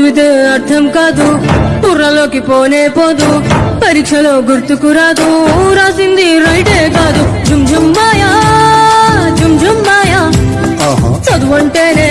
చదివితే అర్థం కాదు. బుర్రలోకి పోనే పోదు. పరీక్షలో గుర్తుకు రాదు. రాసింది రైటే కాదు. జుమ్ జుమ్ మాయా జుమ్ జుమ్ మాయా ఆహా. చదువంటేనే